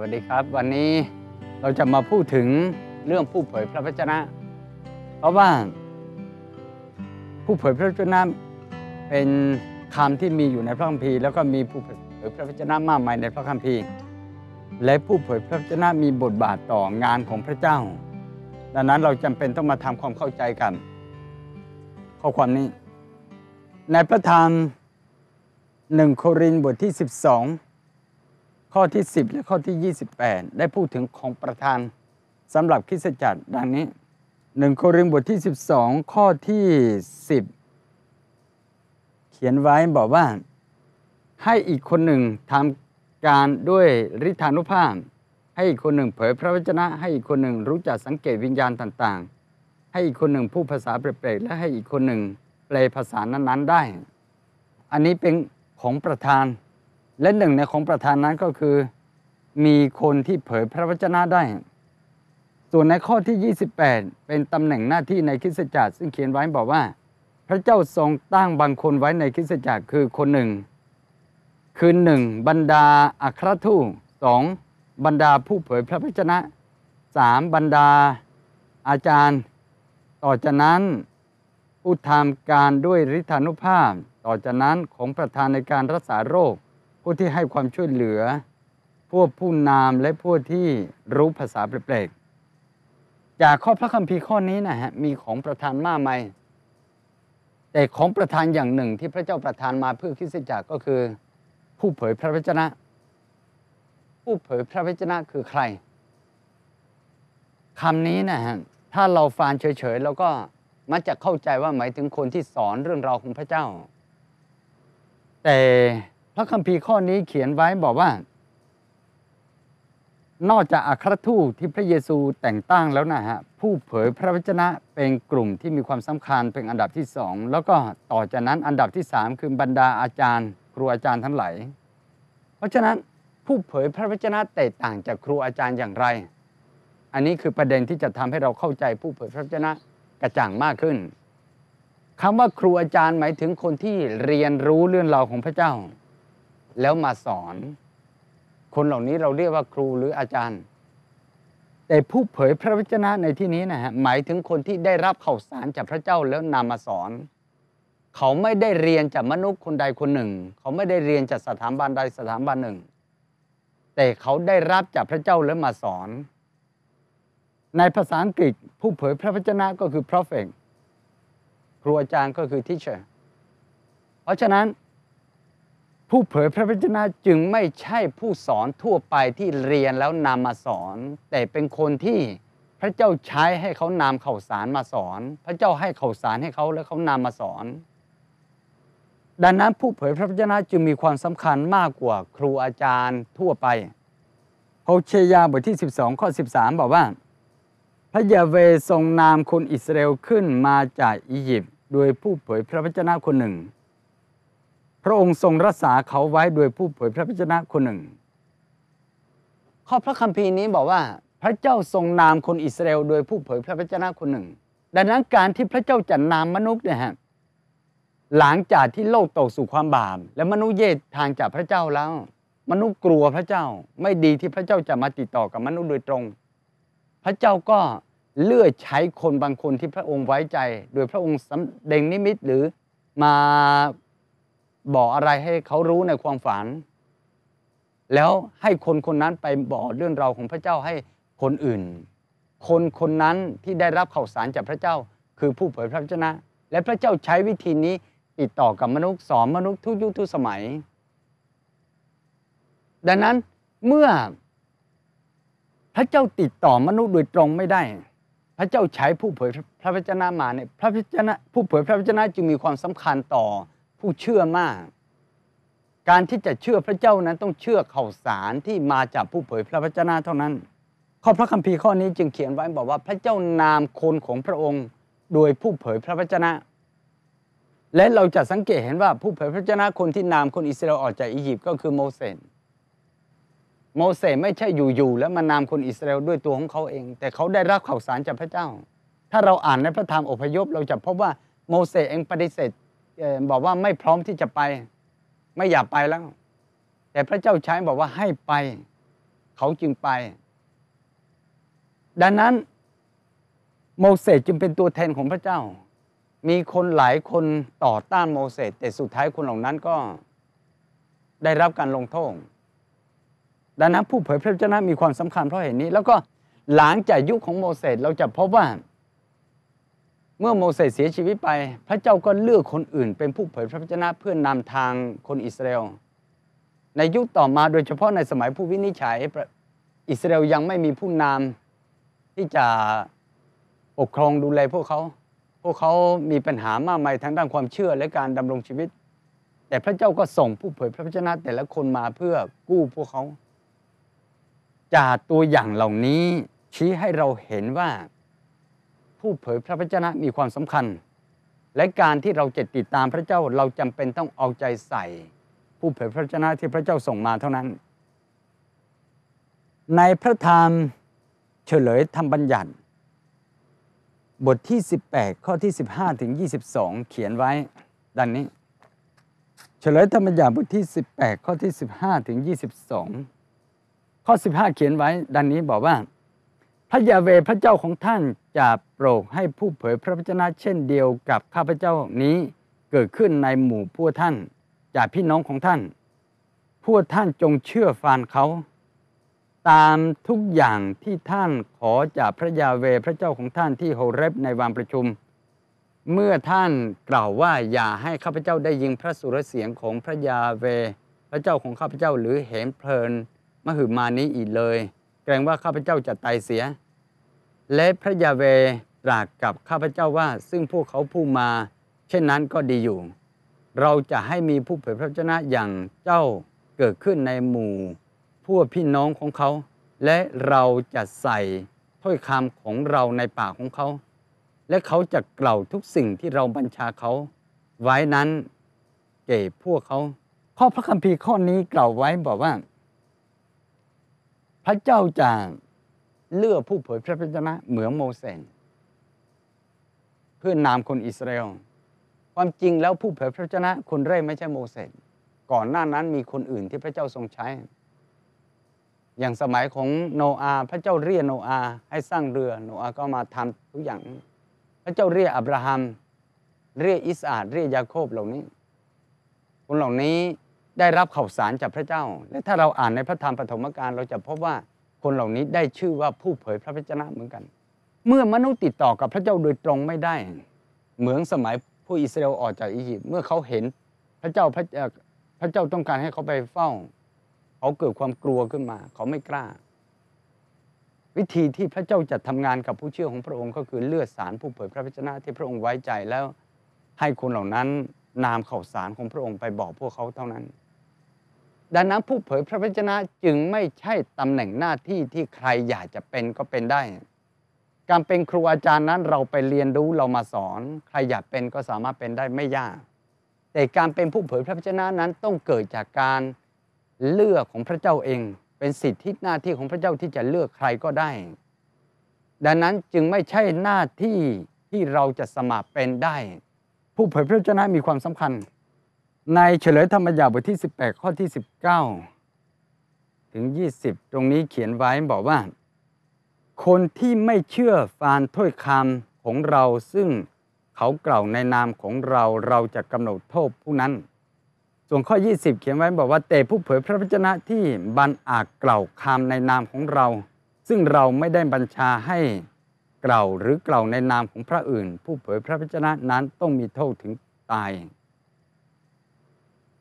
วัสดีครับ วันนี้เราจะมาพูดถึงเรื่องผู้เผยพระวจนะ เพราะว่า ผู้เผยพระวจนะเป็นคำที่มีอยู่ในพระคัมภีร์แล้วก็มีผู้เผยพระวจนะมากมายในพระคัมภีร์ และผู้เผยพระวจนะมีบทบาทต่องานของพระเจ้า ดังนั้นเราจำเป็นต้องมาทำความเข้าใจกัน ข้อความนี้ ในพระธรรมหนึ่งโครินธ์บทที่ 12 ข้อที่ 10 และข้อที่ 28 ได้พูดถึงของประธานสำหรับคริสตจักรดังนี้หนึ่งโครินธ์บทที่ 12 ข้อที่ 10 เขียนไว้บอกว่า ให้อีกคนหนึ่งทำการด้วยฤทธานุภาพ ให้อีกคนหนึ่งเผยพระวจนะ ให้อีกคนหนึ่งรู้จักสังเกตวิญญาณต่างๆ ให้อีกคนหนึ่งพูดภาษาแปลกๆและให้อีกคนหนึ่งแปลภาษานั้นๆได้ อันนี้เป็นของประธาน และหนึ่งในของประธานนั้นก็คือ มีคนที่เผยพระวจนะได้ ส่วนในข้อที่ 28 เป็นตำแหน่งหน้าที่ในคริสตจักรซึ่งเขียนไว้บอกว่า พระเจ้าทรงตั้งบางคนไว้ในคริสตจักรคือคนหนึ่ง คือหนึ่งบรรดาอัครทูตสองบรรดาผู้เผยพระวจนะสามบรรดาอาจารย์ ต่อจากนั้นผู้ทำการด้วยฤทธานุภาพ ต่อจากนั้นของประธานในการรักษาโรค ผู้ที่ให้ความช่วยเหลือ พวกผู้นามและพวกที่รู้ภาษาแปลกๆจากข้อพระคัมภีร์ข้อนี้นะฮะมีของประธานมากมายแต่ของประธานอย่างหนึ่งที่พระเจ้าประทานมาเพื่อคริสตจักรก็คือ ผู้เผยพระวจนะ ผู้เผยพระวจนะคือใครคำนี้นะฮะถ้าเราฟังเฉยๆ แล้วก็มักจะเข้าใจว่าหมายถึงคนที่สอนเรื่องราวของพระเจ้า แต่ พระคัมภีร์ข้อนี้เขียนไว้บอกว่า นอกจากอัครทูตที่พระเยซูแต่งตั้งแล้วนะฮะผู้เผยพระวจนะเป็นกลุ่มที่มีความสำคัญเป็นอันดับที่สองแล้วก็ต่อจากนั้นอันดับที่สามคือบรรดาอาจารย์ ครูอาจารย์ทั้งหลายเพราะฉะนั้นผู้เผยพระวจนะแตกต่างจากครูอาจารย์อย่างไร อันนี้คือประเด็นที่จะทำให้เราเข้าใจผู้เผยพระวจนะกระจ่างมากขึ้นคำว่าครูอาจารย์หมายถึงคนที่เรียนรู้เรื่องราวของพระเจ้า แล้วมาสอน คนเหล่านี้เราเรียกว่าครูหรืออาจารย์ แต่ผู้เผยพระวจนะในที่นี้นะฮะหมายถึงคนที่ได้รับข่าวสารจากพระเจ้าแล้วนำมาสอน เขาไม่ได้เรียนจากมนุษย์คนใดคนหนึ่ง เขาไม่ได้เรียนจากสถาบันใดสถาบันหนึ่ง แต่เขาได้รับจากพระเจ้าแล้วมาสอน ในภาษาอังกฤษผู้เผยพระวจนะก็คือ prophet ครูอาจารย์ก็คือ teacher เพราะฉะนั้น ผู้เผยพระวจนะจึงไม่ใช่ผู้สอนทั่วไปที่เรียนแล้วนำมาสอน แต่เป็นคนที่พระเจ้าใช้ให้เขานำข่าวสารมาสอน พระเจ้าให้ข่าวสารให้เขาแล้วเขานำมาสอน ดังนั้นผู้เผยพระวจนะจึงมีความสำคัญมากกว่าครูอาจารย์ทั่วไปโฮเชยาบทที่ 12 ข้อ 13 บอกว่า พระยาเวทรงนามคนอิสราเอลขึ้นมาจากอียิปต์โดยผู้เผยพระวจนะคนหนึ่ง พระองค์ทรงรักษาเขาไว้โดยผู้เผยพระวจนะคนหนึ่ง ข้อพระคัมภีร์นี้บอกว่า พระเจ้าทรงนามคนอิสราเอลโดยผู้เผยพระวจนะคนหนึ่ง ดังนั้นการที่พระเจ้าจะนามมนุษย์เนี่ยฮะหลังจากที่โลกตกสู่ความบาปและมนุษย์เยดทางจากพระเจ้าแล้ว มนุษย์กลัวพระเจ้าไม่ดีที่พระเจ้าจะมาติดต่อกับมนุษย์โดยตรง พระเจ้าก็เลือกใช้คนบางคนที่พระองค์ไว้ใจ โดยพระองค์สำแดงนิมิตหรือมา บอกอะไรให้เขารู้ในความฝัน แล้วให้คนคนนั้นไปบอกเรื่องราวของพระเจ้าให้คนอื่น คนคนนั้นที่ได้รับข่าวสารจากพระเจ้า คือผู้เผยพระวจนะ และพระเจ้าใช้วิธีนี้ติดต่อกับมนุษย์สอนมนุษย์ทุกยุคทุกสมัย ดังนั้นเมื่อพระเจ้าติดต่อมนุษย์โดยตรงไม่ได้ พระเจ้าใช้ผู้เผยพระวจนะมาเนี่ยพระวจนะผู้เผยพระวจนะจึงมีความสำคัญต่อ ผู้เชื่อมาก การที่จะเชื่อพระเจ้านั้นต้องเชื่อข่าวสารที่มาจากผู้เผยพระวจนะเท่านั้น ข้อพระคัมภีร์ข้อนี้จึงเขียนไว้บอกว่าพระเจ้านามคนของพระองค์ โดยผู้เผยพระวจนะ และเราจะสังเกตเห็นว่าผู้เผยพระวจนะคนที่นามคนอิสราเอลออกจากอียิปต์ก็คือโมเสสโมเสสไม่ใช่อยู่ๆแล้วมานามคนอิสราเอลด้วยตัวของเขาเอง แต่เขาได้รับข่าวสารจากพระเจ้า ถ้าเราอ่านในพระธรรมอพยพเราจะพบว่าโมเสสเองปฏิเสธ บอกว่าไม่พร้อมที่จะไป ไม่อยากไปแล้ว แต่พระเจ้าใช้บอกว่าให้ไป เขาจึงไป ดังนั้นโมเสสจึงเป็นตัวแทนของพระเจ้า มีคนหลายคนต่อต้านโมเสสแต่สุดท้ายคนเหล่านั้นก็ได้รับการลงโทษดังนั้นผู้เผยพระวจนะมีความสำคัญเพราะเหตุนี้ แล้วก็หลังจากยุคของโมเสสเราจะพบว่า เมื่อโมเสสเสียชีวิตไป พระเจ้าก็เลือกคนอื่น เป็นผู้เผยพระวจนะเพื่อนนำทางคนอิสราเอล ในยุคต่อมาโดยเฉพาะในสมัยผู้วินิจฉัยอิสราเอลยังไม่มีผู้นำที่จะปกครองดูแลพวกเขา พวกเขามีปัญหามากมายทางด้านความเชื่อและการดำรงชีวิต แต่พระเจ้าก็ส่งผู้เผยพระวจนะแต่ละคนมาเพื่อกู้พวกเขา จากตัวอย่างเหล่านี้ชี้ให้เราเห็นว่า ผู้เผยพระวจนะมีความสำคัญ และการที่เราจะติดตามพระเจ้าเราจำเป็นต้องเอาใจใส่ ผู้เผยพระวจนะที่พระเจ้าส่งมาเท่านั้น ในพระธรรมเฉลยธรรมบัญญัติ บทที่ 18 ข้อที่ 15 ถึง 22 เขียนไว้ ดังนี้ เฉลยธรรมบัญญัติบทที่ 18 ข้อที่ 15 ถึง 22 ข้อ 15 เขียนไว้ ดังนี้บอกว่า พระยาเวพระเจ้าของท่าน จะโปรดให้ผู้เผยพระวจนะเช่นเดียวกับข้าพเจ้านี้เกิดขึ้นในหมู่พวกท่าน จากพี่น้องของท่าน พวกท่านจงเชื่อฟังเขา ตามทุกอย่างที่ท่านขอจากพระยาเวพระเจ้าของท่านที่โฮเรบในวันประชุม เมื่อท่านกล่าวว่าอย่าให้ข้าพเจ้าได้ยิงพระสุรเสียงของพระยาเว พระเจ้าของข้าพเจ้าหรือเห็นเพลินมหึมานี้อีกเลย เกรงว่าข้าพเจ้าจะตายเสีย และพระยาเวตรัสกับข้าพเจ้าว่า ซึ่งพวกเขาพูดมา เช่นนั้นก็ดีอยู่ เราจะให้มีผู้เผยพระวจนะอย่างเจ้าเกิดขึ้นในหมู่ พวกพี่น้องของเขา และเราจะใส่ถ้อยคำของเราในปากของเขา และเขาจะกล่าวทุกสิ่งที่เราบัญชาเขา ไว้นั้นแก่พวกเขา ข้อพระคัมภีร์ข้อนี้กล่าวไว้บอกว่า พระเจ้าจะ เลือกผู้เผยพระวจนะเหมือนโมเสสเพื่อนามคนอิสราเอลความจริงแล้วผู้เผยพระวจนะคนแรกไม่ใช่โมเสสก่อนหน้านั้นมีคนอื่นที่พระเจ้าทรงใช้ อย่างสมัยของโนอาพระเจ้าเรียกโนอาให้สร้างเรือโนอาก็มาทำทุกอย่าง พระเจ้าเรียกอับราฮัม เรียกอิสอาดเรียกยาโคบเหล่านี้ คนเหล่านี้ได้รับข่าวสารจากพระเจ้า และถ้าเราอ่านในพระธรรมปฐมกาลเราจะพบว่า คนเหล่านี้ได้ชื่อว่าผู้เผยพระวจนะเหมือนกัน เมื่อมนุษย์ติดต่อกับพระเจ้าโดยตรงไม่ได้ เหมือนสมัยผู้อิสราเอลออกจากอียิปต์เมื่อเขาเห็นพระเจ้าพระพระเจ้าต้องการให้เขาไปเฝ้า เขาเกิดความกลัวขึ้นมา เขาไม่กล้า วิธีที่พระเจ้าจะทำงานกับผู้เชื่อของพระองค์ก็คือเลือดสารผู้เผยพระวจนะที่พระองค์ไว้ใจแล้วให้คนเหล่านั้นนามข่าวสารของพระองค์ไปบอกพวกเขาเท่านั้น ดังนั้นผู้เผยพระวจนะจึงไม่ใช่ตำแหน่งหน้าที่ที่ใครอยากจะเป็นก็เป็นได้ การเป็นครูอาจารย์นั้นเราไปเรียนรู้เรามาสอน ใครอยากเป็นก็สามารถเป็นได้ไม่ยาก แต่การเป็นผู้เผยพระวจนะนั้นต้องเกิดจากการเลือกของพระเจ้าเอง เป็นสิทธิหน้าที่ของพระเจ้าที่จะเลือกใครก็ได้ ดังนั้นจึงไม่ใช่หน้าที่ที่เราจะสมัครเป็นได้ ผู้เผยพระวจนะมีความสำคัญ ในเฉลยธรรมยาบทที่ 18 ข้อที่ 19 ถึง 20 ตรงนี้เขียนไว้บอกว่า คนที่ไม่เชื่อฟานถ้อยคำของเราซึ่งเขากล่าวในนามของเราเราจะกำหนดโทษผู้นั้น ส่วนข้อ 20 เขียนไว้บอกว่าแต่ผู้เผยพระวจนะที่บันอาจกล่าวคำในนามของเรา ซึ่งเราไม่ได้บัญชาให้กล่าวหรือกล่าวในนามของพระอื่น ผู้เผยพระวจนะนั้นต้องมีโทษถึงตาย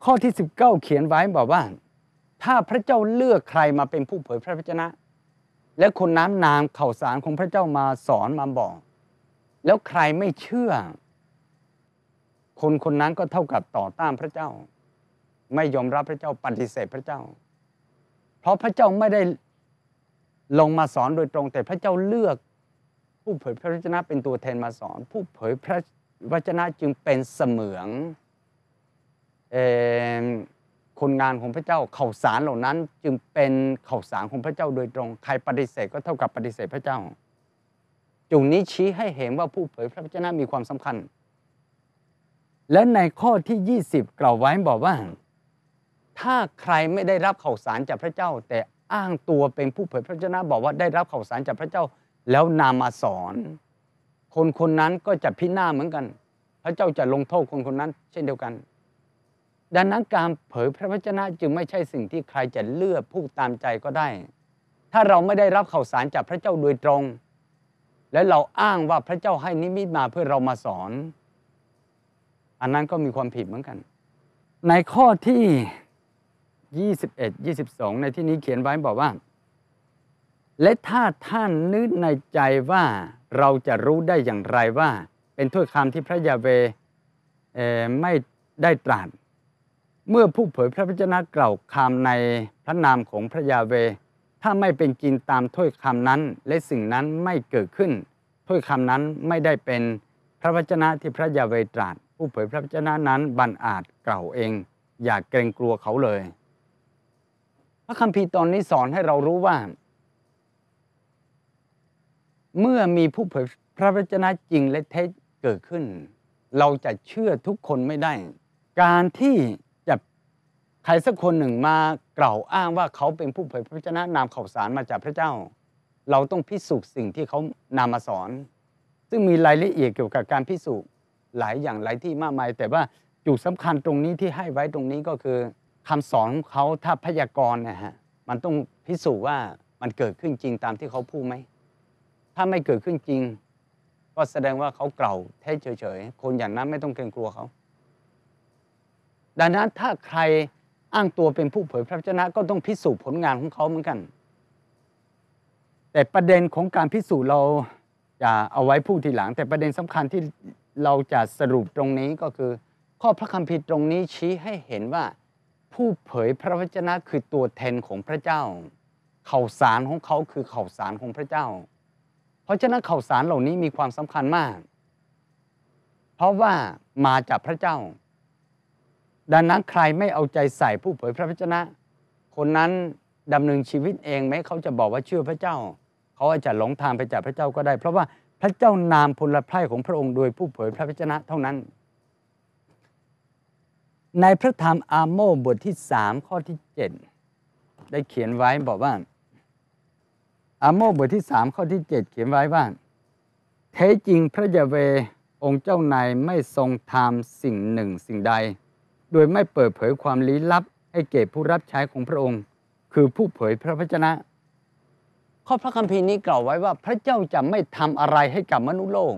ข้อที่ 19 เขียนไว้บอกว่า ถ้าพระเจ้าเลือกใครมาเป็นผู้เผยพระวจนะ และคนนั้นนามข่าวสารของพระเจ้ามาสอนมาบอก แล้วใครไม่เชื่อ คนคนนั้นก็เท่ากับต่อต้านพระเจ้า ไม่ยอมรับพระเจ้าปฏิเสธพระเจ้า เพราะพระเจ้าไม่ได้ลงมาสอนโดยตรง แต่พระเจ้าเลือกผู้เผยพระวจนะเป็นตัวแทนมาสอน ผู้เผยพระวจนะจึงเป็นเสมือง คนงานของพระเจ้าข่าวสารเหล่านั้น จึงเป็นข่าวสารของพระเจ้าโดยตรง ใครปฏิเสธก็เท่ากับปฏิเสธพระเจ้าจุดนี้ชี้ให้เห็นว่าผู้เผยพระวจนะมีความสำคัญ และในข้อที่ 20 กล่าวไว้บอกว่า ถ้าใครไม่ได้รับข่าวสารจากพระเจ้า แต่อ้างตัวเป็นผู้เผยพระวจนะบอกว่าได้รับข่าวสารจากพระเจ้า แล้วนำมาสอน คนคนนั้นก็จะพินาศเหมือนกัน พระเจ้าจะลงโทษคนคนนั้น เช่นเดียวกัน ดังนั้นการเผยพระวจนะจึงไม่ใช่สิ่งที่ใครจะเลือกพูดตามใจก็ได้ ถ้าเราไม่ได้รับข่าวสารจากพระเจ้าโดยตรง และเราอ้างว่าพระเจ้าให้นิมิตมาเพื่อเรามาสอน อันนั้นก็มีความผิดเหมือนกัน ในข้อที่ 21 22 ในที่นี้เขียนไว้บอกว่า และถ้าท่านนึกในใจว่าเราจะรู้ได้อย่างไรว่า เป็นถ้อยคำที่พระยาเวไม่ได้ตรัส เมื่อผู้เผยพระวจนะกล่าวคำในพระนามของพระยาเว ถ้าไม่เป็นจริงตามถ้อยคำนั้น และสิ่งนั้นไม่เกิดขึ้น ถ้อยคำนั้นไม่ได้เป็นพระวจนะที่พระยาเวตรัสผู้เผยพระวจนะนั้นบันอาจกล่าวเอง อย่าเกรงกลัวเขาเลย พระคัมภีร์ตอนนี้สอนให้เรารู้ว่า เมื่อมีผู้เผยพระวจนะจริงและเท็จเกิดขึ้น เราจะเชื่อทุกคนไม่ได้ การที่ ใครสักคนหนึ่งมากล่าวอ้างว่าเขาเป็นผู้เผยพระวจนะนำข่าวสารมาจากพระเจ้า เราต้องพิสูจน์สิ่งที่เขานำมาสอน ซึ่งมีรายละเอียดเกี่ยวกับการพิสูจน์หลายอย่างหลายที่มากมาย แต่ว่าจุดสำคัญตรงนี้ที่ให้ไว้ตรงนี้ก็คือคำสอนของเขาถ้าพยากรณ์นะฮะมันต้องพิสูจน์ว่ามันเกิดขึ้นจริงตามที่เขาพูดไหมถ้าไม่เกิดขึ้นจริง ก็แสดงว่าเขาเก่าเท็จเฉยๆคนอย่างนั้นไม่ต้องเกรงกลัวเขา ดังนั้นถ้าใคร อ้างตัวเป็นผู้เผยพระวจนะก็ต้องพิสูจน์ผลงานของเขาเหมือนกัน แต่ประเด็นของการพิสูจน์เราจะเอาไว้พูดทีหลัง แต่ประเด็นสำคัญที่เราจะสรุปตรงนี้ก็คือ ข้อพระคัมภีร์ตรงนี้ชี้ให้เห็นว่า ผู้เผยพระวจนะคือตัวแทนของพระเจ้า ข่าวสารของเขาคือข่าวสารของพระเจ้า เพราะฉะนั้นข่าวสารเหล่านี้มีความสำคัญมาก เพราะว่ามาจากพระเจ้า ดังนั้นใครไม่เอาใจใส่ผู้เผยพระวจนะ คนนั้นดำเนินชีวิตเองไหมเขาจะบอกว่าเชื่อพระเจ้า เขาอาจจะหลงทางไปจากพระเจ้าก็ได้ เพราะว่าพระเจ้านามพลพร่ของพระองค์โดยผู้เผยพระวจนะเท่านั้น ในพระธรรมอาโมบทที่สามข้อที่เจ็ดได้เขียนไว้บอกว่า อาโมบทที่สามข้อที่เจ็ดเขียนไว้ว่าแท้จริงพระยาเวองค์เจ้านายไม่ทรงทำสิ่งหนึ่งสิ่งใด โดยไม่เปิดเผยความลี้ลับ ให้เก็บผู้รับใช้ของพระองค์ คือผู้เผยพระวจนะ ข้อพระคัมภีร์นี้กล่าวไว้ว่าพระเจ้าจะไม่ทำอะไรให้กับมนุษย์โลก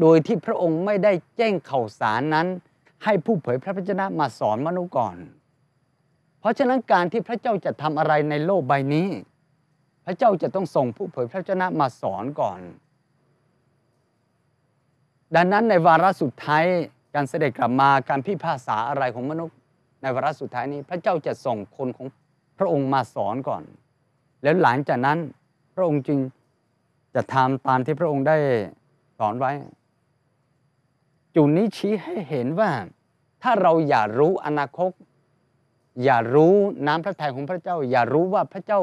โดยที่พระองค์ไม่ได้แจ้งข่าวสารนั้น ให้ผู้เผยพระวจนะมาสอนมนุษย์ก่อน เพราะฉะนั้นการที่พระเจ้าจะทำอะไรในโลกใบนี้ พระเจ้าจะต้องส่งผู้เผยพระวจนะมาสอนก่อน ดังนั้นในวาระสุดท้าย การเสด็จกลับมาการพิพากษาอะไรของมนุษย์ ในวาระสุดท้ายนี้ พระเจ้าจะส่งคนของพระองค์มาสอนก่อน แล้วหลังจากนั้นพระองค์จึงจะทำตามที่พระองค์ได้สอนไว้ จุดนี้ชี้ให้เห็นว่า ถ้าเราอย่ารู้อนาคต อย่ารู้น้ำพระทัยของพระเจ้า อย่ารู้ว่าพระเจ้า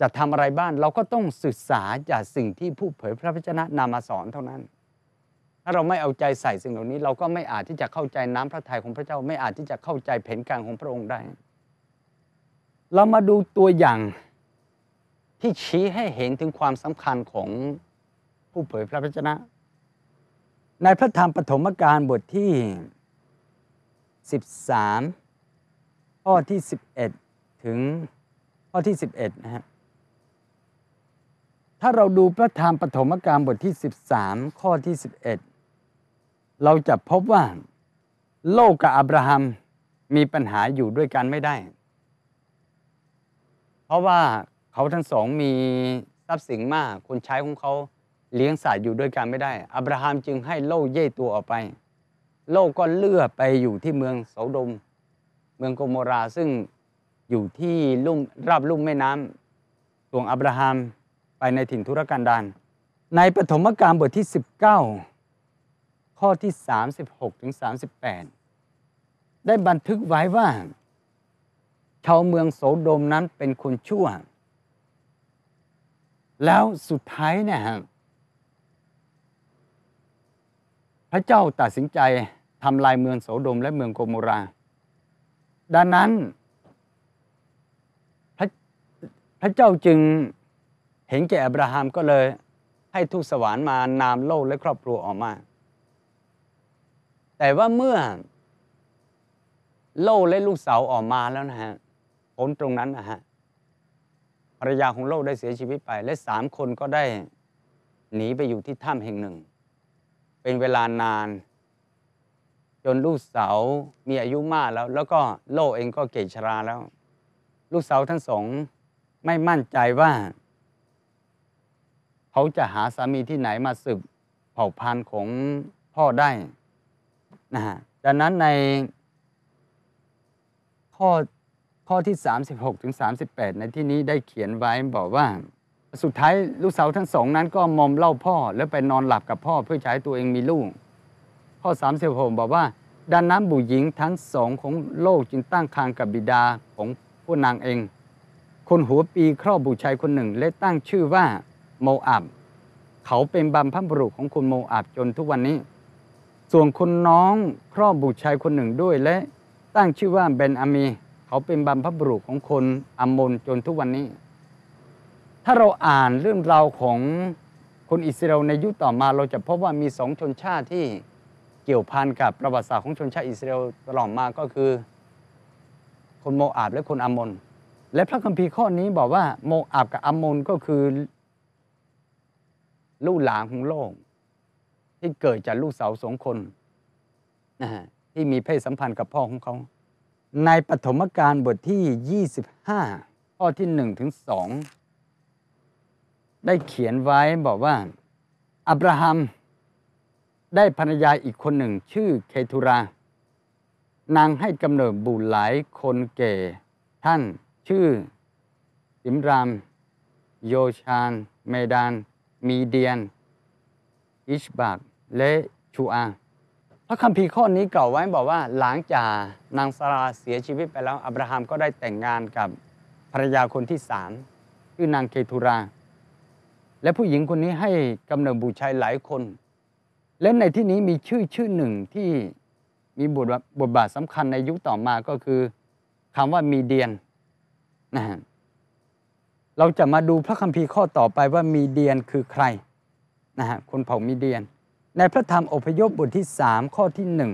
จะทำอะไรบ้างเราก็ต้องศึกษาจากสิ่งที่ผู้เผยพระวจนะนำมาสอนเท่านั้น ถ้าเราไม่เอาใจใส่สิ่งเหล่านี้ เราก็ไม่อาจที่จะเข้าใจน้ำพระทัยของพระเจ้า ไม่อาจที่จะเข้าใจแผนการของพระองค์ได้ เรามาดูตัวอย่างที่ชี้ให้เห็นถึงความสำคัญของผู้เผยพระวจนะ ในพระธรรมปฐมกาลบทที่ 13 ข้อที่ 11 ถึงข้อที่ 11 นะฮะถ้าเราดูพระธรรมปฐมกาลบทที่ 13 ข้อที่ 11 เราจะพบว่าโลกกับอับราฮัมมีปัญหาอยู่ด้วยกันไม่ได้ เพราะว่าเขาทั้งสองมีทรัพย์สินมากคนใช้ของเขาเลี้ยงสัตว์อยู่ด้วยกันไม่ได้ อับราฮัมจึงให้โลกเย่ตัวออกไป โลกก็เลื่อไปอยู่ที่เมืองโสดม เมืองโกโมราซึ่งอยู่ที่ลุ่มราบลุ่มแม่น้ำส่วงอับราฮัมไปในถิ่นทุรกันดารในปฐมกาลบทที่ 19 ข้อที่ 36ถึง38 ได้บันทึกไว้ว่า ชาวเมืองโสโดมนั้นเป็นคนชั่ว แล้วสุดท้ายเนี่ยพระเจ้าตัดสินใจทำลายเมืองโสโดมและเมืองโกโมรา ดังนั้นพระเจ้าจึงเห็นแก่อับราฮัมก็เลยให้ทูตสวรรค์มานามโลกและครอบครัวออกมา แต่ว่าเมื่อโลกและลูกสาวออกมาแล้วนะฮะผลตรงนั้นนะฮะภรรยาของโลกได้เสียชีวิตไป และสามคนก็ได้หนีไปอยู่ที่ถ้ำแห่งหนึ่ง เป็นเวลานาน จนลูกสาวมีอายุมากแล้ว แล้วก็โลกเองก็เกศชราแล้ว ลูกสาวทั้งสองไม่มั่นใจว่า เขาจะหาสามีที่ไหนมาสืบเผ่าพันธุ์ของพ่อได้ นะฮะดังนั้นในข้อข้อที่ 36ถึง38 ในที่นี้ได้เขียนไว้บอกว่า สุดท้ายลูกสาวทั้งสองนั้นก็มอมเล่าพ่อ แล้วไปนอนหลับกับพ่อเพื่อใช้ตัวเองมีลูก ข้อ 36 บอกว่าดังนั้นบุหญิงทั้งสองของโลกจึงตั้งคางกับบิดาของผู้นางเอง คนหัวปีครอบบุชายคนหนึ่ง และตั้งชื่อว่าโมอับ เขาเป็นบัมพัมบุรุษของคุณโมอับจนทุกวันนี้ ส่วนคนน้องครอบบุตรชายคนหนึ่งด้วยและตั้งชื่อว่าเบนอามี เขาเป็นบัมพบุรุษของคนอัมมนจนทุกวันนี้ ถ้าเราอ่านเรื่องราวของคนอิสราเอลในยุคต่อมาเราจะพบว่ามีสองชนชาติที่เกี่ยวพันกับประวัติศาสตร์ของชนชาติอิสราเอลตลอดมาก็คือ คนโมอาบและคนอัมมนและพระคัมภีร์ข้อนี้บอกว่าโมอาบกับอัมมนก็คือ ลูกหลานของโลก ที่เกิดจากลูกสาวสองคนนะฮะที่มีเพศสัมพันธ์กับพ่อของเขา ในปฐมกาลบทที่ 25 ข้อที่1ถึง2ได้เขียนไว้บอกว่า อับราฮัมได้ภรรยาอีกคนหนึ่งชื่อเคทูรา นางให้กำเนิดบุตรหลายคนแก่ท่านชื่อสิมราม โยชาน เมดาน มีเดียน อิชบาก และชูอา พระคัมภีร์ข้อนี้กล่าวไว้บอกว่า หลังจากนางสาราเสียชีวิตไปแล้ว อับราฮัมก็ได้แต่งงานกับภรรยาคนที่สามคือนางเคทูรา และผู้หญิงคนนี้ให้กำเนิดบุตรชายหลายคน และในที่นี้มีชื่อชื่อหนึ่งที่มีบทบทบาทสำคัญในยุคต่อมาก็คือคำว่ามีเดียนนะฮะเราจะมาดูพระคัมภีร์ข้อต่อไปว่ามีเดียนคือใครนะฮะคนเผ่ามีเดียน ในพระธรรมอพยพบทที่สามข้อที่หนึ่ง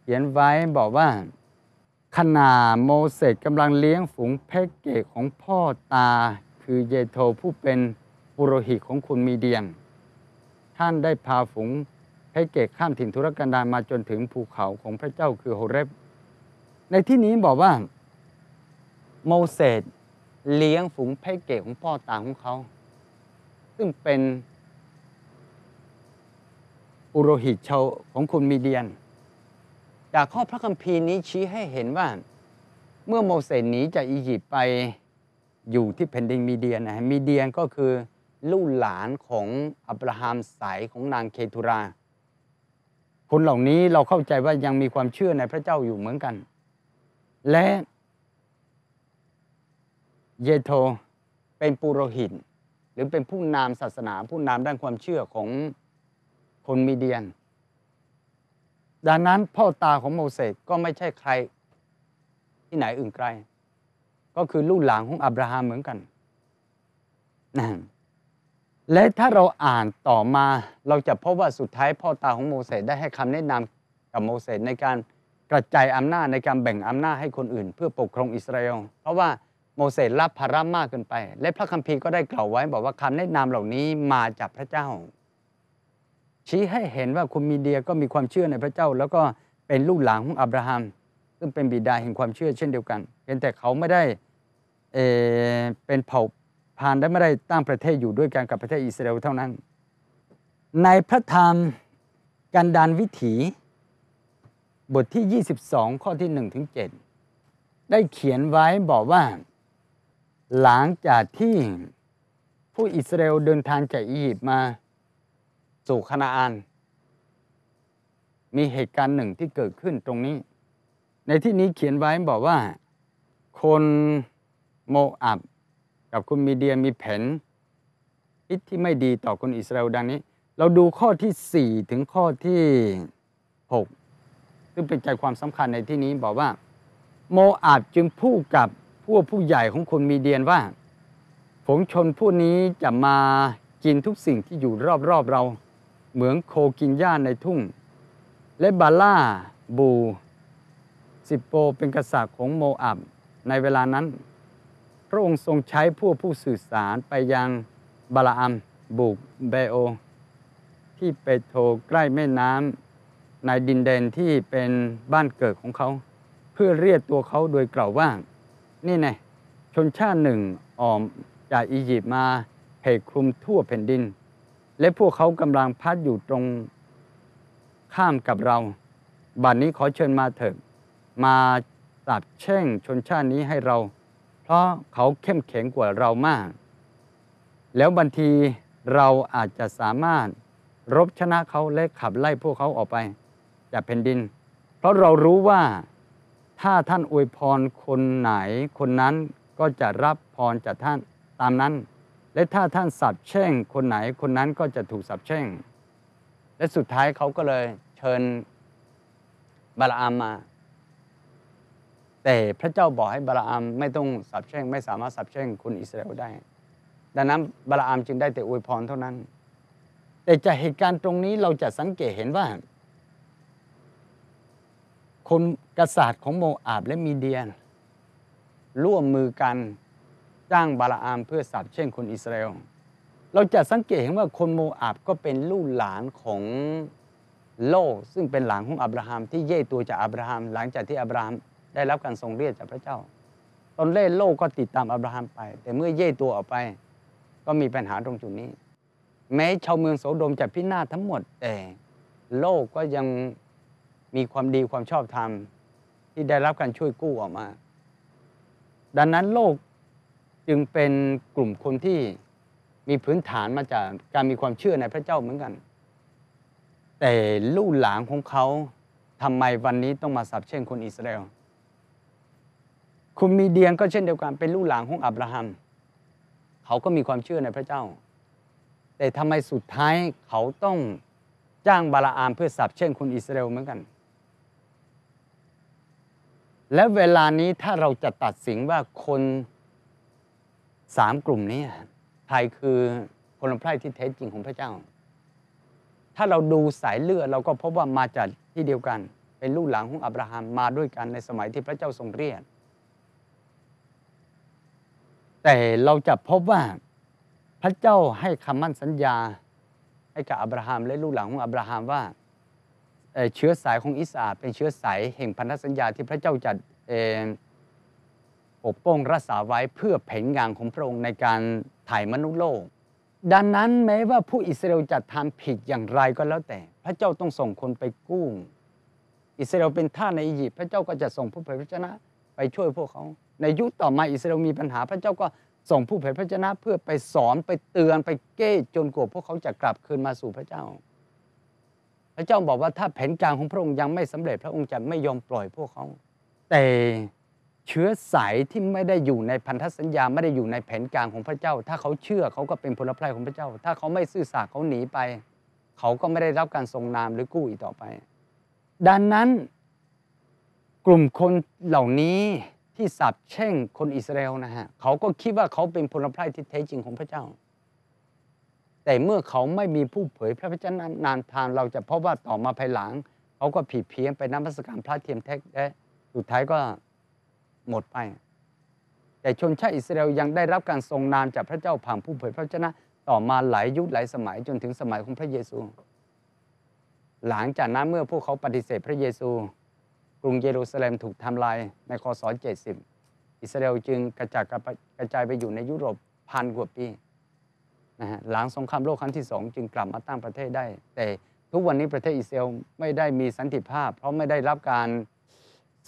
เขียนไว้บอกว่าขณะโมเสสกำลังเลี้ยงฝูงแพะเกะของพ่อตา คือเยโทผู้เป็นปุโรหิตของคุณมีเดียน ท่านได้พาฝูงแพะเกะข้ามถิ่นทุรกันดารมาจนถึงภูเขาของพระเจ้าคือโฮเรบในที่นี้บอกว่า โมเสสเลี้ยงฝูงแพะเกะของพ่อตาของเขา ซึ่งเป็น ปุโรหิตชาวของคุณมีเดียน จากข้อพระคัมภีร์นี้ชี้ให้เห็นว่า เมื่อโมเสสหนีจากอียิปต์ไปอยู่ที่แผ่นดินมีเดียนนะฮะมีเดียนก็คือลูกหลานของอับราฮัมสายของนางเคทุรา คนเหล่านี้เราเข้าใจว่ายังมีความเชื่อในพระเจ้าอยู่เหมือนกัน และเยโทเป็นปุโรหิต หรือเป็นผู้นำศาสนาผู้นำด้านความเชื่อของ คนมีเดียน ดังนั้นพ่อตาของโมเสสก็ไม่ใช่ใครที่ไหนอื่นไกล ก็คือลูกหลานของอับราฮัมเหมือนกันนะและถ้าเราอ่านต่อมาเราจะพบว่าสุดท้ายพ่อตาของโมเสสได้ให้คำแนะนำกับโมเสสในการกระจายอำนาจในการแบ่งอำนาจให้คนอื่น เพื่อปกครองอิสราเอล เพราะว่าโมเสสรับภาระมากเกินไป และพระคัมภีร์ก็ได้กล่าวไว้บอกว่าคำแนะนำเหล่านี้มาจากพระเจ้า ชี้ให้เห็นว่าคุณมีเดียก็มีความเชื่อในพระเจ้า แล้วก็เป็นลูกหลานของอับราฮัม ซึ่งเป็นบิดาแห่งความเชื่อเช่นเดียวกันเพียงแต่เขาไม่ได้เอเป็นเผ่าพันธุ์และไม่ได้ตั้งประเทศอยู่ด้วยกันกับประเทศอิสราเอลเท่านั้น ในพระธรรมกันดานวิถี บทที่ 22 ข้อที่1ถึง7ได้เขียนไว้บอกว่า หลังจากที่ผู้อิสราเอลเดินทางจากอียิปต์มา สู่คานาอาน มีเหตุการณ์หนึ่งที่เกิดขึ้นตรงนี้ ในที่นี้เขียนไว้บอกว่า คนโมอับกับคนมีเดียมีแผนคิดที่ไม่ดีต่อคนอิสราเอลดังนี้ เราดูข้อที่ 4 ถึงข้อที่ 6 ซึ่งเป็นใจความสำคัญในที่นี้บอกว่า โมอาบจึงพูดกับพวกผู้ใหญ่ของคนมีเดียนว่าฝูงชนผู้นี้จะมากินทุกสิ่งที่อยู่รอบๆเรา เหมือนโคกินหญ้าในทุ่ง และบาล่าบูสิโปเป็นกษัตริย์ของโมอับในเวลานั้น พระองค์ทรงใช้ผู้ผู้สื่อสารไปยังบาลาอัมบุกเบโอ ที่เปโตรใกล้แม่น้ำในดินแดนที่เป็นบ้านเกิดของเขา เพื่อเรียกตัวเขาโดยกล่าวว่า นี่ไงชนชาติหนึ่งออมจากอียิปต์มาเพกคลุมทั่วแผ่นดิน และพวกเขากำลังพัดอยู่ตรงข้ามกับเรา บัดนนี้ขอเชิญมาเถิดมาสาบแช่งชนชาตินี้ให้เรา เพราะเขาเข้มแข็งกว่าเรามาก แล้วบางทีเราอาจจะสามารถรบชนะเขาและขับไล่พวกเขาออกไปจากแผ่นดิน เพราะเรารู้ว่าถ้าท่านอวยพรคนไหนคนนั้นก็จะรับพรจากท่านตามนั้น และถ้าท่านสับแช่งคนไหนคนนั้นก็จะถูกสับแช่ง และสุดท้ายเขาก็เลยเชิญบาลาอัมมา แต่พระเจ้าบอกให้บาลาอัมไม่ต้องสับแช่ง ไม่สามารถสับแช่งคนอิสราเอลได้ ดังนั้นบาลาอัมจึงได้แต่อวยพรเท่านั้น แต่จากเหตุการณ์ตรงนี้เราจะสังเกตเห็นว่า คนกษัตริย์ของโมอาบและมีเดียนร่วมมือกัน จ้างบาลาอามเพื่อสับเช่นคนอิสราเอล เราจะสังเกตเห็นว่าคนโมอาบก็เป็นลูกหลานของโลซึ่งเป็นหลานของอับราฮัมที่เย่ตัวจากอับราฮัม หลังจากที่อับราฮัมได้รับการทรงเรียกจากพระเจ้า ตอนแรกโลกก็ติดตามอับราฮัมไป แต่เมื่อเย่ตัวออกไป ก็มีปัญหาตรงจุดนี้ แม้ชาวเมืองโสโดมจะพินาศทั้งหมดแต่โลกก็ยังมีความดีความชอบธรรมที่ได้รับการช่วยกู้ออกมา ดังนั้นโลก จึงเป็นกลุ่มคนที่มีพื้นฐานมาจากการมีความเชื่อในพระเจ้าเหมือนกัน แต่ลูกหลานของเขาทำไมวันนี้ต้องมาสับเช่นคนอิสราเอลคุณมีเดียนก็เช่นเดียวกันเป็นลูกหลานของอับราฮัม เขาก็มีความเชื่อในพระเจ้า แต่ทำไมสุดท้ายเขาต้องจ้างบาลาอามเพื่อสับเช่นคนอิสราเอลเหมือนกัน และเวลานี้ถ้าเราจะตัดสินว่าคน สามกลุ่มนี้ใครคือคนละไพร่ที่แท้จริงของพระเจ้า ถ้าเราดูสายเลือดเราก็พบว่ามาจากที่เดียวกัน เป็นลูกหลานของอับราฮัมมาด้วยกันในสมัยที่พระเจ้าทรงเรียกแต่เราจะพบว่าพระเจ้าให้คำมั่นสัญญาให้กับอับราฮัมและลูกหลานของอับราฮัมว่าเชื้อสายของอิสราเป็นเชื้อสายแห่งพันธสัญญาที่พระเจ้าจัด ปกป้องรักษาไว้เพื่อแผนงานของพระองค์ในการถ่ายมนุษย์โลก ดังนั้นแม้ว่าผู้อิสราเอลจะทำผิดอย่างไรก็แล้วแต่ พระเจ้าต้องส่งคนไปกู้ อิสราเอลเป็นท่าในอียิปต์พระเจ้าก็จะส่งผู้เผยพระชนะไปช่วยพวกเขา ในยุคต่อมาอิสราเอลมีปัญหา พระเจ้าก็ส่งผู้เผยพระชนะเพื่อไปสอนไปเตือนไปเก้จนกว่าพวกเขาจะกลับคืนมาสู่พระเจ้า พระเจ้าบอกว่าถ้าแผนการของพระองค์ยังไม่สำเร็จพระองค์จะไม่ยอมปล่อยพวกเขา แต่ เชื้อสายที่ไม่ได้อยู่ในพันธสัญญาไม่ได้อยู่ในแผนการของพระเจ้า ถ้าเขาเชื่อเขาก็เป็นพลพรของพระเจ้า ถ้าเขาไม่ซื่อสัตย์เขาหนีไป เขาก็ไม่ได้รับการทรงนามหรือกู้อีกต่อไป ดังนั้น กลุ่มคนเหล่านี้ที่สับแช่งคนอิสราเอลนะฮะเขาก็คิดว่าเขาเป็นพลพรที่แท้จริงของพระเจ้า แต่เมื่อเขาไม่มีผู้เผยพระวจนะนานทานเราจะพบว่าต่อมาภายหลัง เขาก็ผิดเพี้ยนไปนับมัสการพระเทียมแท้และสุดท้ายก็ หมดไป แต่ชนชาติอิสราเอลยังได้รับการทรงนามจากพระเจ้าผ่านผู้เผยพระวจนะต่อมาหลายยุคหลายสมัยจนถึงสมัยของพระเยซู หลังจากนั้นเมื่อพวกเขาปฏิเสธพระเยซู กรุงเยรูซาเล็มถูกทำลายในคศ70 อิสราเอลจึงกระจายกระจายไปอยู่ในยุโรปพันกว่าปีนะฮะหลังสงครามโลกครั้งที่สองจึงกลับมาตั้งประเทศได้ แต่ทุกวันนี้ประเทศอิสราเอลไม่ได้มีสันติภาพ เพราะไม่ได้รับการ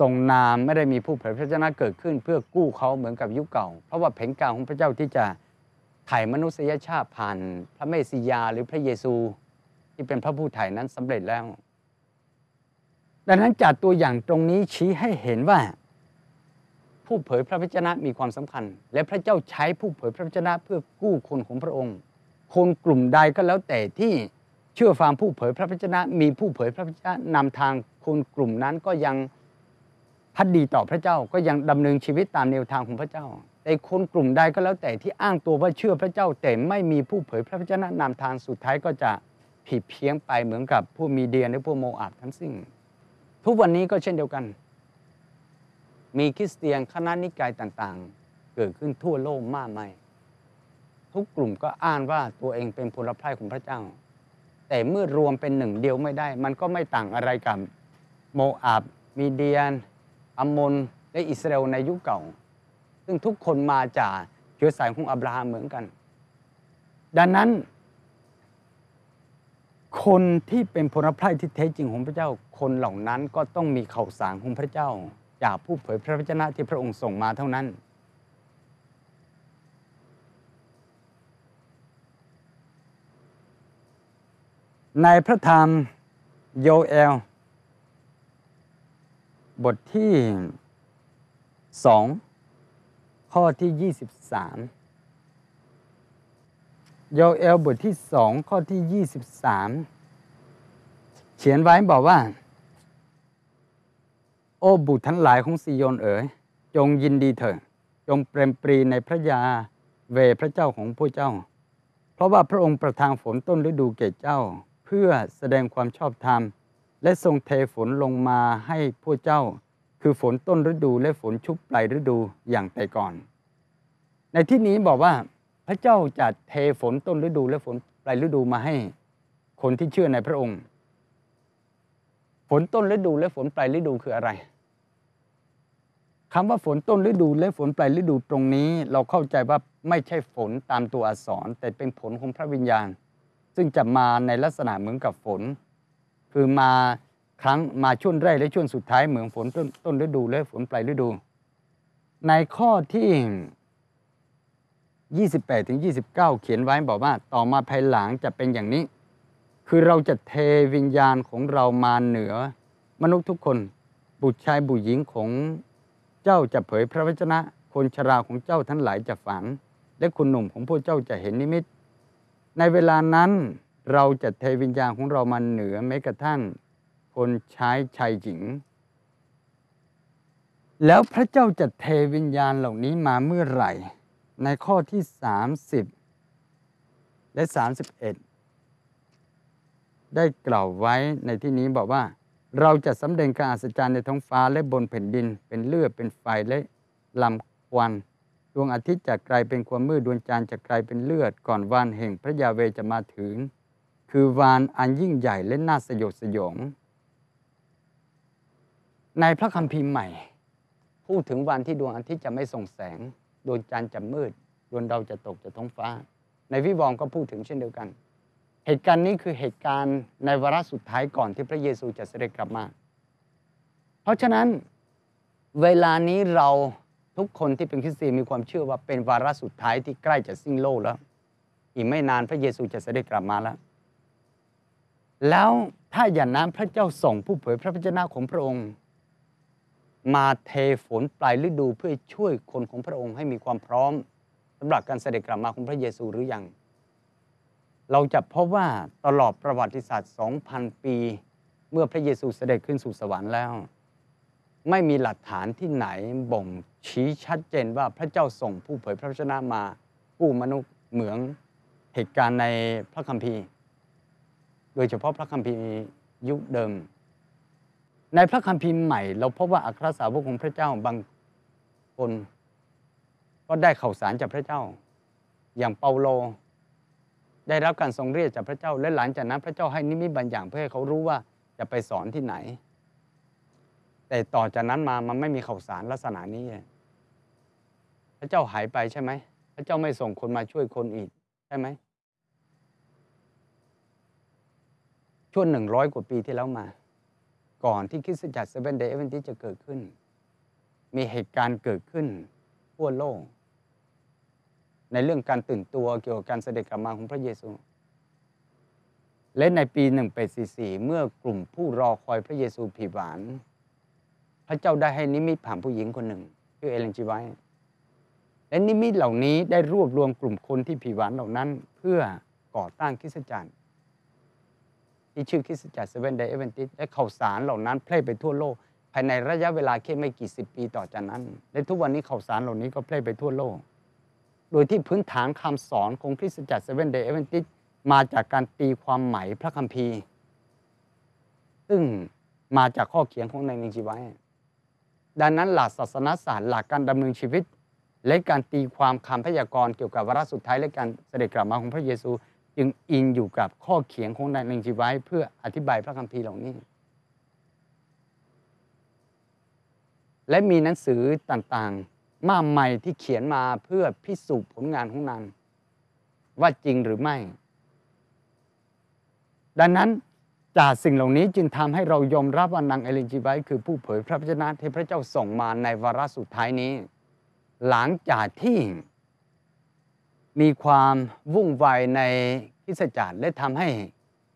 ทรงนามไม่ได้มีผู้เผยพระชนะเกิดขึ้น เพื่อกู้เขาเหมือนกับยุคเก่า เพราะว่าแผนการของพระเจ้าที่จะไถ่มนุษยชาติผ่านพระเมสสิยาหรือพระเยซู ที่เป็นพระผู้ไถ่นั้นสำเร็จแล้ว ดังนั้นจากตัวอย่างตรงนี้ชี้ให้เห็นว่า ผู้เผยพระวจนะมีความสำคัญ และพระเจ้าใช้ผู้เผยพระวจนะเพื่อกู้คนของพระองค์ คนกลุ่มใดก็แล้วแต่ที่เชื่อฟังผู้เผยพระวจนะ มีผู้เผยพระวจนะนำทางคนกลุ่มนั้นก็ยัง พัดดีต่อพระเจ้าก็ยังดำเนินชีวิตตามแนวทางของพระเจ้าแต่คนกลุ่มใดก็แล้วแต่ที่อ้างตัวว่าเชื่อพระเจ้าแต่ไม่มีผู้เผยพระวจนะนำทางสุดท้ายก็จะผิดเพี้ยงไปเหมือนกับผู้มีเดียนหรือผู้โมอาบทั้งสิ้นทุกวันนี้ก็เช่นเดียวกัน มีคริสเตียนคณะนิกายต่างๆ เกิดขึ้นทั่วโลกมากมายทุกกลุ่มก็อ้างว่าตัวเองเป็นพลพรายของพระเจ้า แต่เมื่อรวมเป็นหนึ่งเดียวไม่ได้ มันก็ไม่ต่างอะไรกับโมอาบมีเดียน อัมมนและอิสราเอลในยุคเก่า ซึ่งทุกคนมาจากเชื้อสายของอับราฮัมเหมือนกัน ดังนั้น คนที่เป็นพลพรายที่แท้จริงของพระเจ้า คนเหล่านั้นก็ต้องมีข่าวสารของพระเจ้า จากผู้เผยพระวจนะที่พระองค์ส่งมาเท่านั้นในพระธรรมโยเอล บทที่สองข้อที่ 23โยเอลบทที่สองข้อที่ 23 เขียนไว้บอกว่า โอ้บุตรทั้งหลายของซิโยนเอ๋ยจงยินดีเถิดจงเปรมปรีในพระยาเวพระเจ้าของผู้เจ้า เพราะว่าพระองค์ประทานฝนต้นฤดูแก่เจ้า เพื่อแสดงความชอบธรรม และทรงเทฝนลงมาให้พวกเจ้า คือฝนต้นฤดูและฝนชุบปลายฤดูอย่างแต่ก่อน ในที่นี้บอกว่าพระเจ้าจะเทฝนต้นฤดูและฝนปลายฤดูมาให้ คนที่เชื่อในพระองค์ ฝนต้นฤดูและฝนปลายฤดูคืออะไรคำว่าฝนต้นฤดูและฝนปลายฤดูตรงนี้ เราเข้าใจว่าไม่ใช่ฝนตามตัวอักษร แต่เป็นผลของพระวิญญาณ ซึ่งจะมาในลักษณะเหมือนกับฝน คือมาครั้งมาช่วงแรกและช่วงสุดท้ายเหมือนฝนต้นต้นฤดูและฝนปลายฤดู ในข้อที่ 28ถึง29 เขียนไว้บอกว่า ต่อมาภายหลังจะเป็นอย่างนี้ คือเราจะเทวิญญาณของเรามาเหนือ มนุษย์ทุกคน บุตรชายบุตรหญิงของเจ้าจะเผยพระวจนะ คนชราของเจ้าทั้งหลายจะฝัน และคุณหนุ่มของพวกเจ้าจะเห็นนิมิต ในเวลานั้น เราจะเทวิญญาณของเรามาเหนือแม้กระทั่งคนใช้ชายหญิง แล้วพระเจ้าจะเทวิญญาณเหล่านี้มาเมื่อไหร่ ในข้อที่ 30 และ 31 ได้กล่าวไว้ในที่นี้บอกว่า เราจะสำแดงการอัศจรรย์ในท้องฟ้าและบนแผ่นดิน เป็นเลือดเป็นไฟและลำควันดวงอาทิตย์จะกลายเป็นความมืดดวงจันทร์จะกลายเป็นเลือดก่อนวันแห่งพระยาเวจะมาถึง คือวานอันยิ่งใหญ่และน่าสยดสยอง ในพระคัมภีร์ใหม่ พูดถึงวันที่ดวงอาทิตย์จะไม่ส่งแสง ดวงจันทร์จะมืด ดวงดาวจะตกจากท้องฟ้า ในวิวรณ์ก็พูดถึงเช่นเดียวกัน เหตุการณ์นี้คือเหตุการณ์ในวาระสุดท้ายก่อนที่พระเยซูจะเสด็จกลับมา เพราะฉะนั้นเวลานี้เราทุกคนที่เป็นคริสเตียนมีความเชื่อว่าเป็นวาระสุดท้ายที่ใกล้จะสิ้นโลกแล้ว อีกไม่นานพระเยซูจะเสด็จกลับมาแล้ว แล้วถ้าอย่างนั้นพระเจ้าส่งผู้เผยพระวจนะของพระองค์ มาเทฝนปลายฤดูเพื่อช่วยคนของพระองค์ให้มีความพร้อมสำหรับการเสด็จกลับมาของพระเยซูหรือยัง เราจะพบว่าตลอดประวัติศาสตร์ 2,000 ปี เมื่อพระเยซูเสด็จขึ้นสู่สวรรค์แล้ว ไม่มีหลักฐานที่ไหนบ่งชี้ชัดเจนว่าพระเจ้าส่งผู้เผยพระวจนะมากู้มนุษย์เหมืองเหตุการณ์ในพระคัมภีร์ โดยเฉพาะพระคัมภีร์ยุคเดิม ในพระคัมภีร์ใหม่ เราพบว่าอัครสาวกของพระเจ้าบางคนก็ได้ข่าวสารจากพระเจ้า อย่างเปาโล ได้รับการทรงเรียกจากพระเจ้า และหลังจากนั้นพระเจ้าให้นิมิตบางอย่างเพื่อให้เขารู้ว่าจะไปสอนที่ไหน แต่ต่อจากนั้นมามันไม่มีข่าวสารลักษณะนี้ พระเจ้าหายไปใช่ไหม พระเจ้าไม่ส่งคนมาช่วยคนอีกใช่ไหม ช่วงหนึ่งร้อยกว่าปีที่แล้วมา ก่อนที่คริสตจักรเซเว่นเดย์เอเวนติจะเกิดขึ้น มีเหตุการณ์เกิดขึ้นทั่วโลก ในเรื่องการตื่นตัวเกี่ยวกับการเสด็จกลับมาของพระเยซู และในปี 1844 เมื่อกลุ่มผู้รอคอยพระเยซูผิดหวาน พระเจ้าได้ให้นิมิตผ่านผู้หญิงคนหนึ่งชื่อเอเลนจี ไวท์และนิมิตเหล่านี้ได้รวบรวมกลุ่มคนที่ผิดหวังเหล่านั้น เพื่อก่อตั้งคริสตจักร ที่ชื่อคริสตจักรเซเว่นเดย์แอ๊ดเวนตีสและข่าวสารเหล่านั้นแพร่ไปทั่วโลก ภายในระยะเวลาแค่ไม่กี่สิบปีต่อจากนั้น และทุกวันนี้ข่าวสารเหล่านี้ก็แพร่ไปทั่วโลก โดยที่พื้นฐานคำสอนของคริสตจักรเซเว่นเดย์แอ๊ดเวนตีสมาจากการตีความใหม่พระคัมภีร์ ซึ่งมาจากข้อเขียนของในนิงชีไว้ ดังนั้นหลักศาสนาศาสตร์หลักการดำเนินชีวิต และการตีความคำพยากรณ์เกี่ยวกับวาระสุดท้ายและการเสด็จกลับมาของพระเยซู จึงอิงอยู่กับข้อเขียนของในนิงชีไว้ เพื่ออธิบายพระคัมภีร์เหล่านี้ และมีหนังสือต่างๆ มากมายที่เขียนมาเพื่อพิสูจน์ผลงานของนางว่าจริงหรือไม่ ดังนั้นจากสิ่งเหล่านี้จึงทำให้เรายอมรับว่านางเอลินจีไวคือผู้เผยพระวจนะที่พระเจ้าส่งมาในวาระสุดท้ายนี้ หลังจากที่ มีความวุ่นวายในคิสจักรและทำให้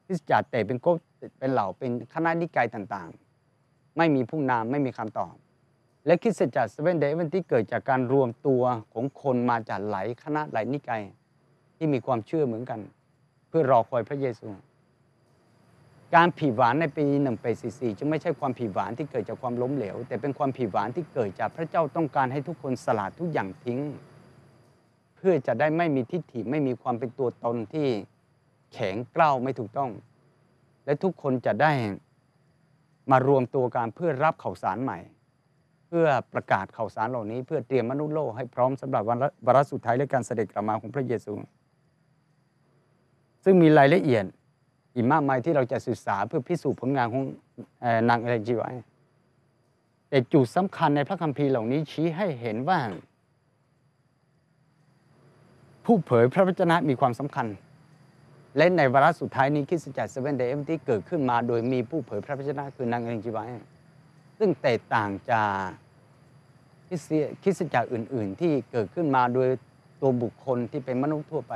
คิสจักรเตะเป็นก๊กเป็นเหล่าเป็นคณะนิกายต่างๆ ไม่มีผู้นำไม่มีคำตอบ และคิสจักรเซเว่นเดย์วันที่เกิดจากการรวมตัวของคนมาจากหลายคณะหลายนิกายที่มีความเชื่อเหมือนกัน เพื่อรอคอยพระเยซู การผิดหวานในปีหนึ่งปีสี่สี่จึงไม่ใช่ความผิดหวานที่เกิดจากความล้มเหลว แต่เป็นความผิดหวานที่เกิดจากพระเจ้าต้องการให้ทุกคนสละทุกอย่างทิ้ง พื่อจะได้ไม่มีทิฏฐิไม่มีความเป็นตัวตนที่แข็งกร้าวไม่ถูกต้อง และทุกคนจะได้มารวมตัวกันเพื่อรับข่าวสารใหม่ เพื่อประกาศข่าวสารเหล่านี้ เพื่อเตรียมมนุษย์โลกให้พร้อมสำหรับวันวาระสุดท้ายและการเสด็จกลับมาของพระเยซู ซึ่งมีรายละเอียดอีกมากมายที่เราจะศึกษาเพื่อพิสูจน์ผลงานของนางเอลเลนจีไวท์ แต่จุดสำคัญในพระคัมภีร์เหล่านี้ชี้ให้เห็นว่า ผู้เผยพระวจนะมีความสำคัญ และในวาระสุดท้ายนี้คริสตจักรเซเว่นเดย์ที่เกิดขึ้นมาโดยมีผู้เผยพระวจนะคือนางเอลเลนจีไวท์ ซึ่งแตกต่างจากคริสตจักรอื่น ๆ ที่เกิดขึ้นมาโดยตัวบุคคลที่เป็นมนุษย์ทั่วไป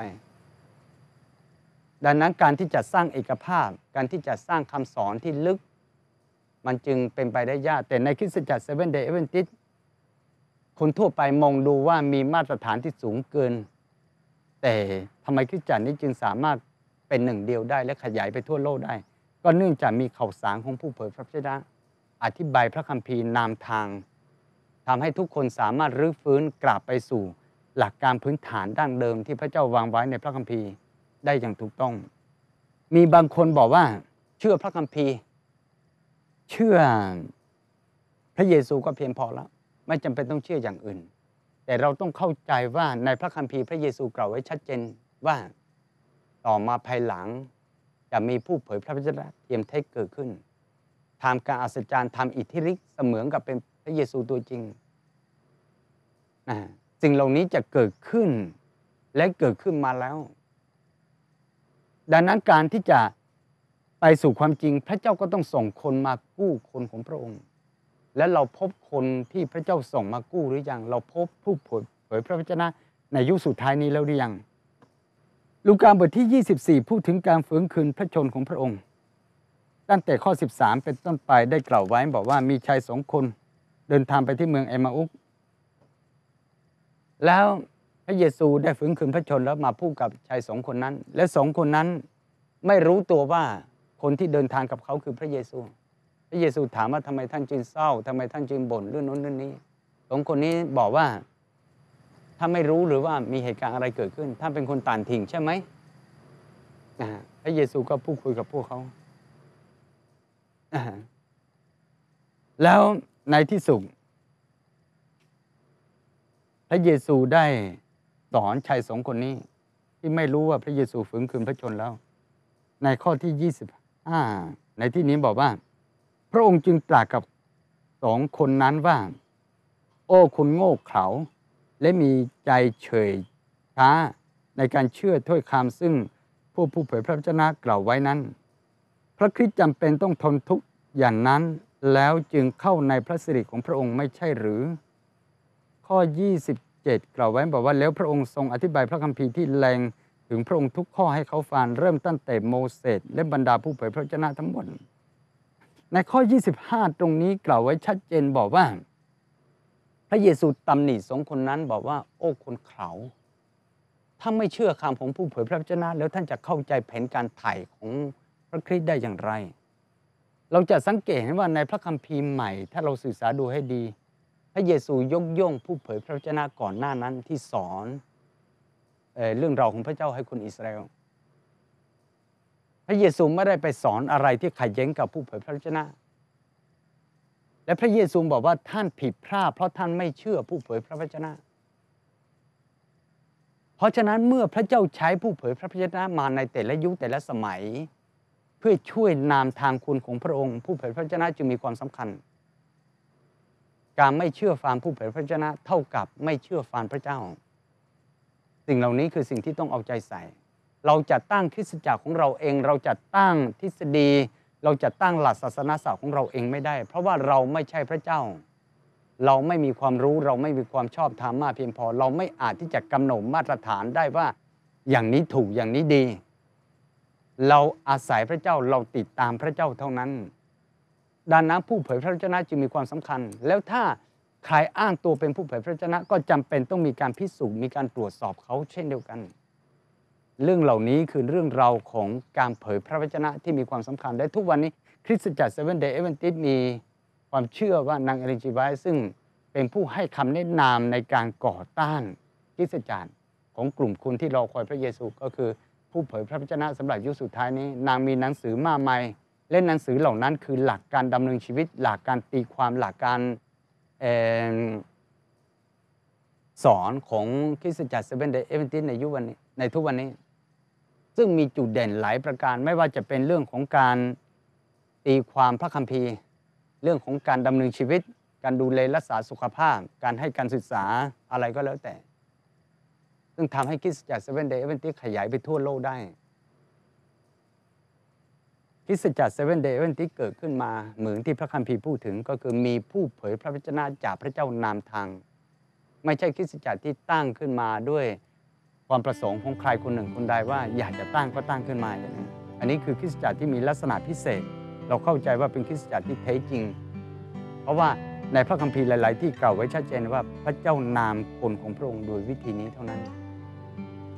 ดังนั้นการที่จะสร้างเอกภาพ การที่จะสร้างคำสอนที่ลึก มันจึงเป็นไปได้ยาก แต่ในคิสจักรเซเว่นเดย์เอเวนติสคนทั่วไปมองดูว่ามีมาตรฐานที่สูงเกิน แต่ทำไมคริสตจักรนี้จึงสามารถเป็นหนึ่งเดียวได้และขยายไปทั่วโลกได้ ก็เนื่องจากมีข่าวสารของผู้เผยพระวจนะอธิบายพระคัมภีร์นามทางทำให้ทุกคนสามารถรื้อฟื้นกลับไปสู่ หลักการพื้นฐานดั้งเดิมที่พระเจ้าวางไว้ในพระคัมภีร์ได้อย่างถูกต้อง มีบางคนบอกว่า เชื่อพระคัมภีร์ เชื่อพระเยซูก็เพียงพอแล้ว ไม่จำเป็นต้องเชื่ออย่างอื่น แต่เราต้องเข้าใจว่าในพระคัมภีร์พระเยซูกล่าวไว้ชัดเจนว่าต่อมาภายหลังจะมีผู้เผยพระวจนะเทียมเท็จเกิดขึ้นทำการอัศจรรย์ทำอิทธิฤทธิ์เสมือนกับเป็นพระเยซูตัวจริงนะสิ่งเหล่านี้จะเกิดขึ้นและเกิดขึ้นมาแล้ว ดังนั้นการที่จะไปสู่ความจริงพระเจ้าก็ต้องส่งคนมากู้คนของพระองค์ และเราพบคนที่พระเจ้าส่งมากู้หรือยัง เราพบผู้เผยพระวจนะในยุคสุดท้ายนี้แล้วหรือยัง ลูกาบทที่ 24 พูดถึงการฟื้นคืนพระชนของพระองค์ ตั้งแต่ข้อ 13 เป็นต้นไปได้กล่าวไว้บอกว่ามีชายสองคนเดินทางไปที่เมืองเอมาอุกแล้วพระเยซูได้ฟื้นคืนพระชนแล้วมาพูดกับชายสองคนนั้น และสองคนนั้นไม่รู้ตัวว่าคนที่เดินทางกับเขาคือพระเยซู ระเยซูถามว่าทำไมท่านจึงเศร้าทำไมท่านจึงบ่นเรื่องนู้นเรื่องนี้สองคนนี้บอกว่าถ้าไม่รู้หรือว่ามีเหตุการณ์อะไรเกิดขึ้น ท่านเป็นคนต่างถิ่งใช่ไหมพระเยซูก็พูดคุยกับพวกเขาแล้วในที่สุดพระเยซูได้สอนชายสองคนนี้ ที่ไม่รู้ว่าพระเยซูฝืนคืนพระชนแล้ว ในข้อที่25ในที่นี้บอกว่า พระองค์จึงตรัสกับสองคนนั้นว่า โอ้คุณโง่เขลาและมีใจเฉยช้าในการเชื่อถ้อยคำซึ่งผู้ผู้เผยพระวจนะกล่าวไว้นั้น พระคริสต์จำเป็นต้องทนทุกข์อย่างนั้นแล้วจึงเข้าในพระสิริของพระองค์ไม่ใช่หรือ ข้อ 27 กล่าวไว้บอกว่าแล้วพระองค์ทรงอธิบายพระคัมภีร์ที่แรงถึงพระองค์ทุกข้อให้เขาฟังเริ่มตั้งแต่โมเสสและบรรดาผู้เผยพระวจนะทั้งหมด ในข้อ 25 ตรงนี้กล่าวไว้ชัดเจนบอกว่า พระเยซูตำหนิสองคนนั้นบอกว่าโอ้คนเขาถ้าไม่เชื่อคำของผู้เผยพระวจนะ แล้วท่านจะเข้าใจแผนการไถ่ของพระคริสต์ได้อย่างไร เราจะสังเกตเห็นว่าในพระคัมภีร์ใหม่ ถ้าเราศึกษาดูให้ดี พระเยซูยกย่องผู้เผยพระวจนะก่อนหน้านั้นที่สอนเอเรื่องราวของพระเจ้าให้คนอิสราเอล พระเยซูไม่ได้ไปสอนอะไรที่ขัดแย้งกับผู้เผยพระวจนะ และพระเยซูบอกว่าท่านผิดพลาดเพราะท่านไม่เชื่อผู้เผยพระวจนะ เพราะฉะนั้นเมื่อพระเจ้าใช้ผู้เผยพระวจนะมาในแต่ละยุคแต่ละสมัย เพื่อช่วยนามทางคุณของพระองค์ ผู้เผยพระวจนะจึงมีความสำคัญ การไม่เชื่อฟังผู้เผยพระวจนะ เท่ากับไม่เชื่อฟังพระเจ้า สิ่งเหล่านี้คือสิ่งที่ต้องเอาใจใส่ เราจะตั้งคริสตจักรของเราเอง เราจะตั้งทฤษฎี เราจะตั้งหลักศาสนาศาสตร์ของเราเองไม่ได้ เพราะว่าเราไม่ใช่พระเจ้า เราไม่มีความรู้เราไม่มีความชอบธรรมมากเพียงพอ เราไม่อาจที่จะกำหนดมาตรฐานได้ว่าอย่างนี้ถูกอย่างนี้ดี เราอาศัยพระเจ้าเราติดตามพระเจ้าเท่านั้นดังนั้นผู้เผยพระวจนะจึงมีความสำคัญ แล้วถ้าใครอ้างตัวเป็นผู้เผยพระวจนะก็จำเป็นต้องมีการพิสูจน์มีการตรวจสอบเขาเช่นเดียวกัน เรื่องเหล่านี้คือเรื่องราวของการเผยพระวจนะที่มีความสำคัญ และทุกวันนี้คริสตจักรเซเว่นเดย์เอเวนติสมีความเชื่อว่านางเอลิจิไวซึ่งเป็นผู้ให้คำแนะนำในการก่อต้านคริสตจักรของกลุ่มคนที่รอคอยพระเยซูก็คือผู้เผยพระวจนะสำหรับยุคสุดท้ายนี้ นางมีหนังสือมากมายเล่นหนังสือเหล่านั้นคือหลักการดำเนินชีวิต หลักการตีความหลักการสอนของคริสตจักรเซเว่นเดย์แอ๊ดเวนตีสในยุควันนี้ในทุกวันนี้ ซึ่งมีจุดเด่นหลายประการไม่ว่าจะเป็นเรื่องของการตีความพระคัมภีร์ เรื่องของการดำเนินชีวิต การดูแลรักษาสุขภาพ การให้การศึกษาอะไรก็แล้วแต่ ซึ่งทำให้คริสตจักรเซเว่นเดย์แอ๊ดเวนตีสขยายไปทั่วโลกได้คริสตจักรเซเว่นเดย์แอ๊ดเวนตีสเกิดขึ้นมาเหมือนที่พระคัมภีร์พูดถึงก็คือมีผู้เผยพระวจนะจากพระเจ้านำทาง ไม่ใช่คริสตจักรที่ตั้งขึ้นมาด้วย ความประสงค์ของใครคนหนึ่งคนใดว่าอยากจะตั้งก็ตั้งขึ้นมาอย่างนี้อันนี้คือคริสตจักรที่มีลักษณะพิเศษ เราเข้าใจว่าเป็นคริสตจักรที่แท้จริง เพราะว่าในพระคัมภีร์หลาย ๆ ที่กล่าวไว้ชัดเจนว่าพระเจ้านำคนของพระองค์โดยวิธีนี้เท่านั้น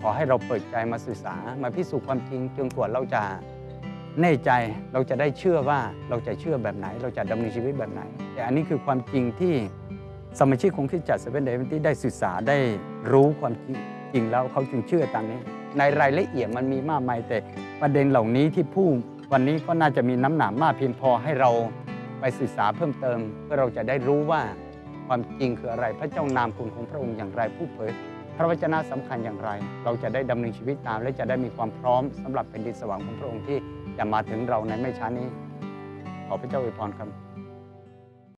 ขอให้เราเปิดใจมาศึกษามาพิสูจน์ความจริงจนกว่าเราจะแน่ใจเราจะได้เชื่อว่าเราจะเชื่อแบบไหน เราจะดำเนินชีวิตแบบไหน แต่อันนี้คือความจริงที่สมาชิกของคริสตจักรเซเว่นเดย์ที่ได้ศึกษาได้รู้ความจริง จริงแล้วเขาจึงเชื่อตามนี้ ในรายละเอียดมันมีมากมายแต่ประเด็นเหล่านี้ที่พูดวันนี้ก็น่าจะมีน้ำหนักมากเพียงพอให้เราไปศึกษาเพิ่มเติม เพื่อเราจะได้รู้ว่าความจริงคืออะไรพระเจ้านามคุณของพระองค์อย่างไรผู้เผยพระวจนะสำคัญอย่างไร เราจะได้ดำเนินชีวิตตาม และจะได้มีความพร้อมสำหรับแผ่นดินสวรรค์ของพระองค์ที่จะมาถึงเราในไม่ช้านี้ ขอพระเจ้าอวยพรครับ